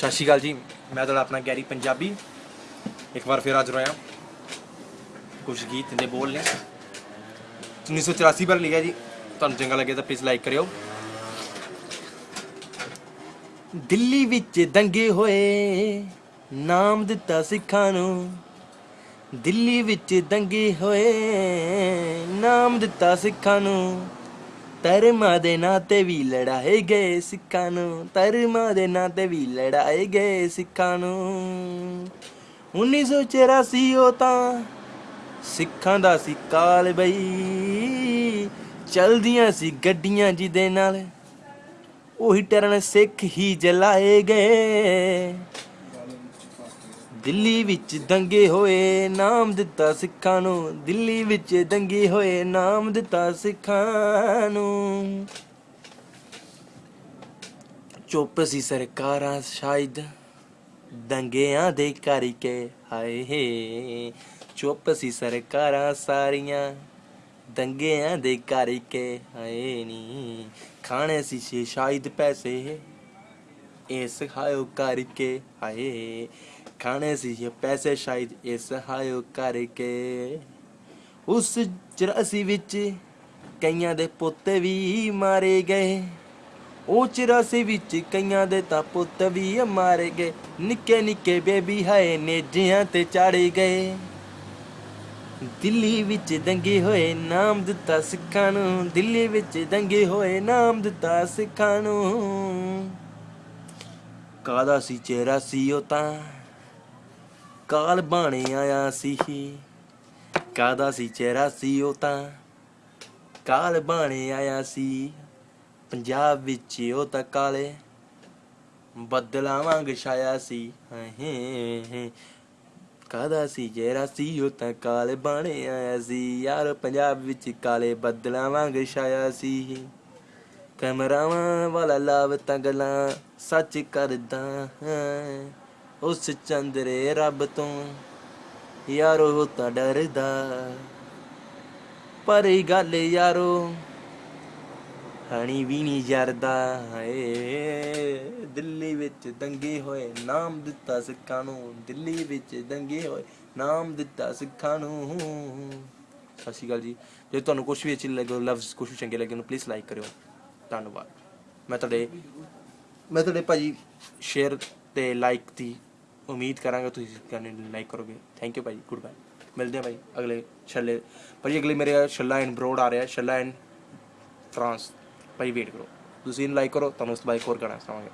ਸਤਿ ਸ਼੍ਰੀ ਅਕਾਲ ਜੀ, ਮੈਂ ਤੁਹਾਡਾ ਆਪਣਾ ਗੈਰੀ ਪੰਜਾਬੀ। ਇੱਕ ਵਾਰ ਫਿਰ ਹਾਜ਼ਰ ਹੋਇਆ। ਕੁਝ ਗੀਤ ਦੇ ਬੋਲ ਨੇ। 1984 ਪਰ ਲਿਖਿਆ ਜੀ। ਤੁਹਾਨੂੰ ਚੰਗਾ ਲੱਗੇ ਤਾਂ ਪਲੀਜ਼ ਲਾਈਕ ਕਰਿਓ। ਦਿੱਲੀ ਵਿੱਚ ਦੰਗੇ ਹੋਏ, ਨਾਮ ਦਿੱਤਾ ਸਿੱਖਾਂ ਨੂੰ। ਦਿੱਲੀ ਵਿੱਚ ਦੰਗੇ ਹੋਏ, ਨਾਮ ਦਿੱਤਾ ਸਿੱਖਾਂ ਨੂੰ। ਧਰਮਾਂ ਦੇ ਨਾਂ ਤੇ ਵੀ ਲੜਾਏ ਗਏ ਸਿੱਖਾਂ ਨੂੰ। ਧਰਮਾਂ ਦੇ ਨਾਂ ਤੇ ਵੀ ਲੜਾਏ ਗਏ ਸਿੱਖਾਂ ਨੂੰ। 1984 ਉਹ ਤਾਂ ਸਿੱਖਾਂ ਦਾ ਸੀ ਕਾਲ ਬਈ। ਚਲਦੀਆਂ ਸੀ ਗੱਡੀਆਂ ਜਿਹਦੇ ਨਾਲ ਉਹੀ ਟਰਨ ਸਿੱਖ ਹੀ ਜਲਾਏ ਗਏ ਦਿੱਲੀ ਵਿੱਚ ਦੰਗੇ ਹੋਏ, ਨਾਮ ਦਿੱਤਾ ਸਿੱਖਾਂ ਨੂੰ। ਦਿੱਲੀ ਵਿੱਚ ਦੰਗੇ ਹੋਏ, ਨਾਮ ਦਿੱਤਾ ਸਿੱਖਾਂ ਨੂੰ। ਚੁੱਪ ਸੀ ਸਰਕਾਰਾਂ ਸ਼ਾਇਦ, ਦੰਗਿਆਂ ਦੇ ਕਰਕੇ ਹਾਏ ਚੁੱਪ ਸੀ ਸਰਕਾਰਾਂ ਸਾਰੀਆਂ, ਦੰਗਿਆਂ ਦੇ ਕਰਕੇ ਹਾਏ ਨੀ। ਖਾਣੇ ਸੀ ਸ਼ਾਇਦ ਪੈਸੇ। ਇਸ ਹਾਇਓ ਕਰਕੇ, ਹਾਏ, ਖਾਣੇ ਸੀ ਇਹ ਪੈਸੇ ਸ਼ਾਇਦ ਇਸ ਹਾਇਓ ਕਰਕੇ। ਉਸ 84 ਵਿੱਚ ਕਈਆਂ ਦੇ ਪੁੱਤ ਵੀ ਮਾਰੇ ਗਏ। ਉਹ 84 ਵਿੱਚ ਕਈਆਂ ਦੇ ਤਾਂ ਪੁੱਤ ਵੀ ਮਾਰੇ ਗਏ। ਨਿੱਕੇ ਨਿੱਕੇ ਬੇਬੀ ਹਾਏ, ਨੇਜਿਆਂ ਤੇ ਚਾੜੇ ਗਏ। ਦਿੱਲੀ ਵਿੱਚ ਦੰਗੇ ਹੋਏ ਨਾਮ ਦਿੱਤਾ ਸਿੱਖਾਂ ਨੂੰ, ਦਿੱਲੀ ਵਿੱਚ ਦੰਗੇ ਹੋਏ ਨਾਮ ਦਿੱਤਾ ਸਿੱਖਾਂ ਨੂੰ। ਕਾਦਾ ਸੀ ਚਿਹਰਾ ਸੀ ਉਹ ਤਾਂ? ਕਾਲ ਬਾਣੇ ਆਇਆ ਸੀ। ਕਾਦਾ ਸੀ ਚਿਹਰਾ ਸੀ ਉਹ ਤਾਂ? ਕਾਲ ਬਾਣੇ ਆਇਆ ਸੀ। ਪੰਜਾਬ ਵਿੱਚ ਉਹ ਤਾਂ ਕਾਲੇ ਬੱਦਲਾਂ ਵਾਂਗ ਛਾਇਆ ਸੀ। ਹੇ ਕਾਦਾ ਸੀ ਜਿਹੜਾ ਸੀ ਉਹ ਤਾਂ ਕਾਲੇ ਬਾਣੇ ਆਇਆ ਸੀ। ਯਾਰ, ਪੰਜਾਬ ਵਿੱਚ ਕਾਲੇ ਬੱਦਲਾਂ ਵਾਂਗ ਛਾਇਆ ਸੀ। ਕੈਮਰਾਵਾਂ ਵਾਲਾ ਲਾਵ ਤਾਂ ਗੱਲਾਂ ਸੱਚ ਕਰਦਾ ਹੈ। ਉਸ ਚੰਦਰੇ ਰੱਬ ਤੋਂ ਯਾਰੋ ਤਾਂ ਡਰਦਾ। ਪਰ ਇਹ ਗੱਲ ਯਾਰੋ ਹਣੀ ਵੀ ਨਹੀਂ ਜਰਦਾ। ਏ ਦਿੱਲੀ ਵਿੱਚ ਦੰਗੇ ਹੋਏ ਨਾਮ ਦਿੱਤਾ ਸਿੱਖਾਂ ਨੂੰ। ਦਿੱਲੀ ਵਿੱਚ ਦੰਗੇ ਹੋਏ ਨਾਮ ਦਿੱਤਾ ਸਿੱਖਾਂ ਨੂੰ। ਸਤਿ ਸ਼੍ਰੀ ਅਕਾਲ ਜੀ। ਜੇ ਤੁਹਾਨੂੰ ਕੁਝ ਵੀ ਅੱਛੀ ਲੱਗੇ ਲਫ਼ਜ਼ ਕੁਝ ਵੀ ਚੰਗੇ ਲੱਗੇ, ਉਹਨੂੰ ਪਲੀਜ਼ ਲਾਈਕ ਕਰਿਓ। ਧੰਨਵਾਦ। ਮੈਂ ਤੁਹਾਡੇ ਮੈਂ ਤੁਹਾਡੇ ਭਾਜੀ ਸ਼ੇਅਰ ਤੇ ਲਾਈਕ ਦੀ ਉਮੀਦ ਕਰਾਂਗਾ ਤੁਸੀਂ ਕਰਨੇ ਲਾਈਕ ਕਰੋਗੇ। ਥੈਂਕ ਯੂ ਭਾਈ ਗੁੱਡ ਬਾਏ ਮਿਲਦੇ ਹਾਂ ਭਾਈ ਅਗਲੇ ਛੱਲੇ। ਭਾਜੀ ਅਗਲੇ ਮੇਰੇ ਛੱਲਾ ਐਂਡ ਬਰੋਡ ਆ ਰਿਹਾ। ਛੱਲਾ ਐਂਡ ਫਰਾਂਸ ਭਾਈ ਵੇਟ ਕਰੋ। ਤੁਸੀਂ ਲਾਈਕ ਕਰੋ ਤੁਹਾਨੂੰ ਉਸ ਤੋਂ ਬਾਅਦ ਹੋਰ ਗਾਣਾ ਸੁਣਾਵਾਂਗੇ।